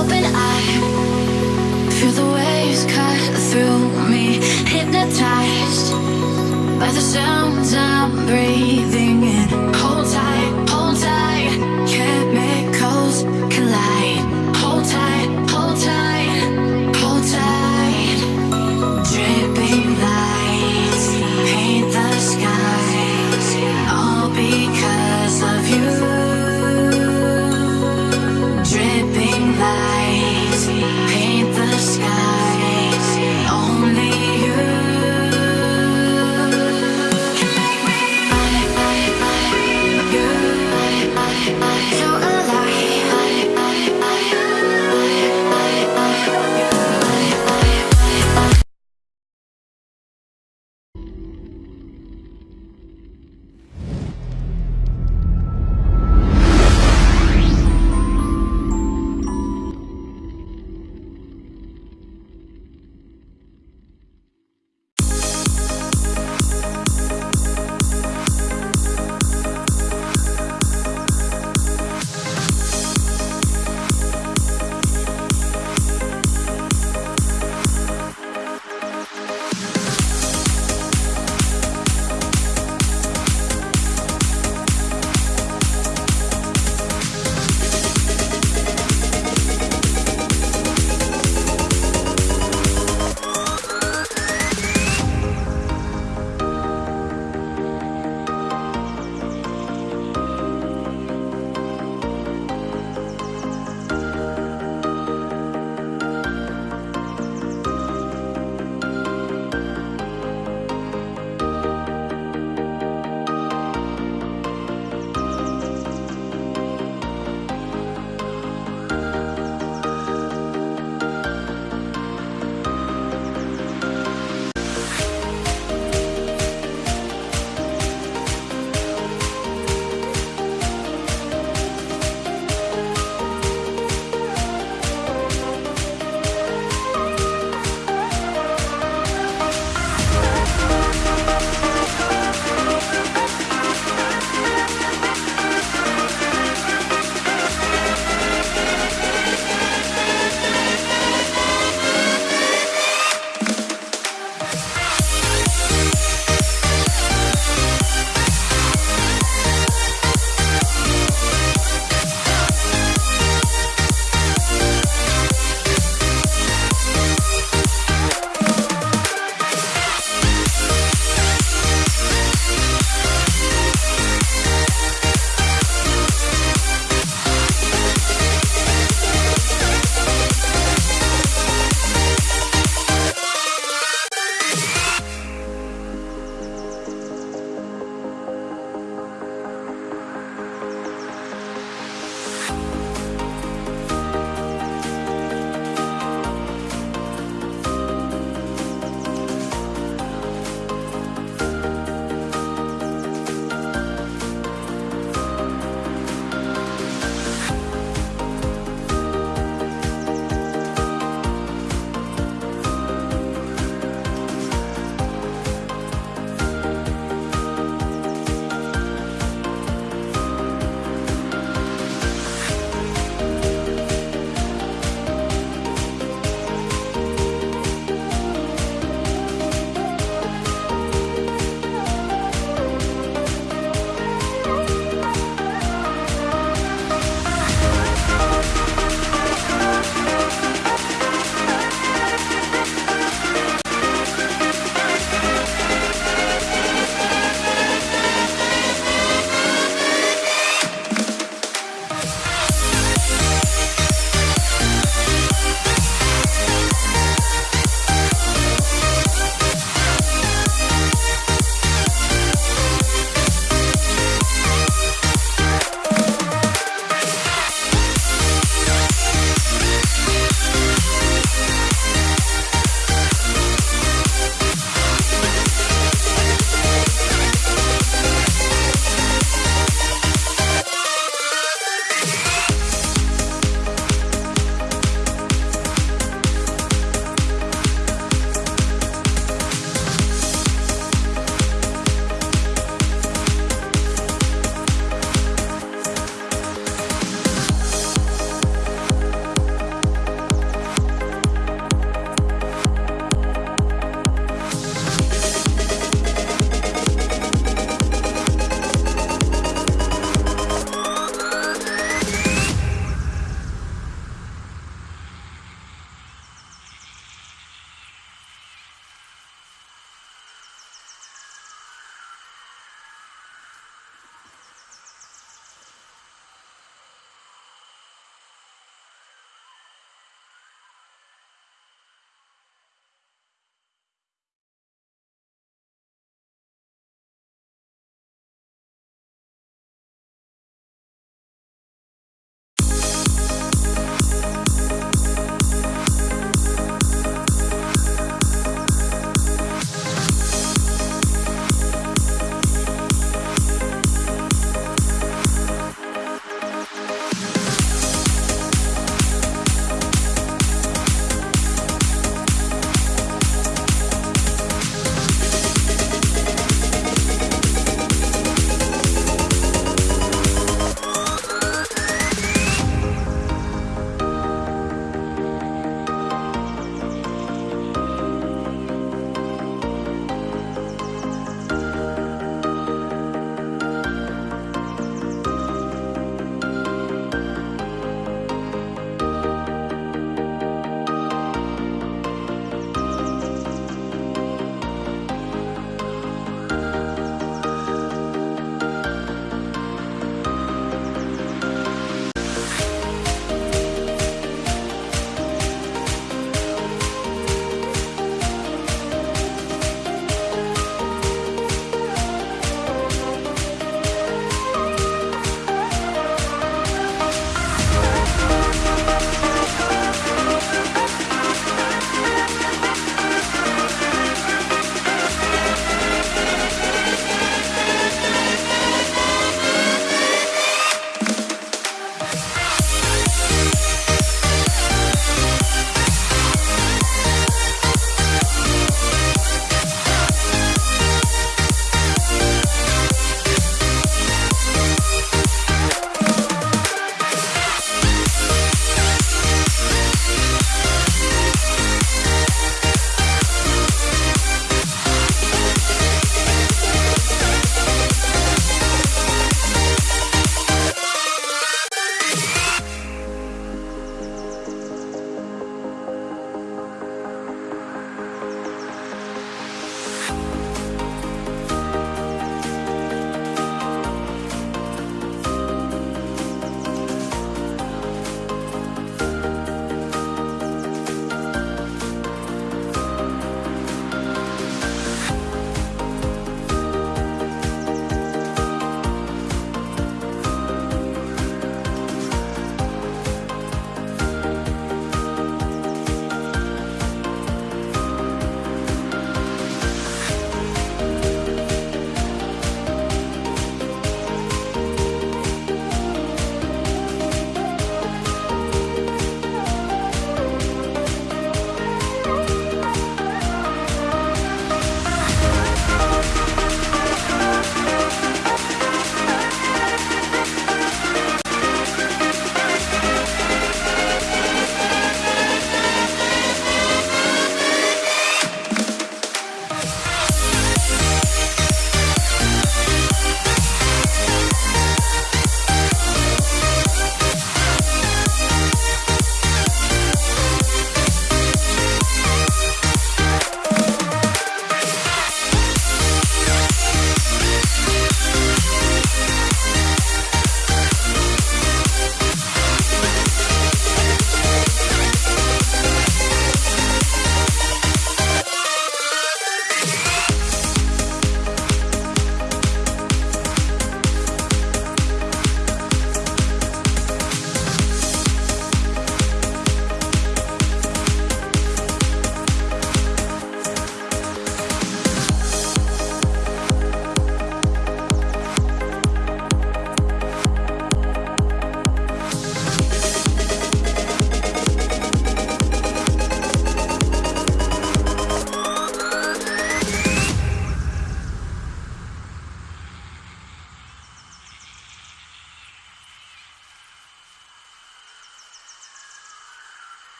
open, I feel the waves cut through me, hypnotized by the sounds I'm breathing.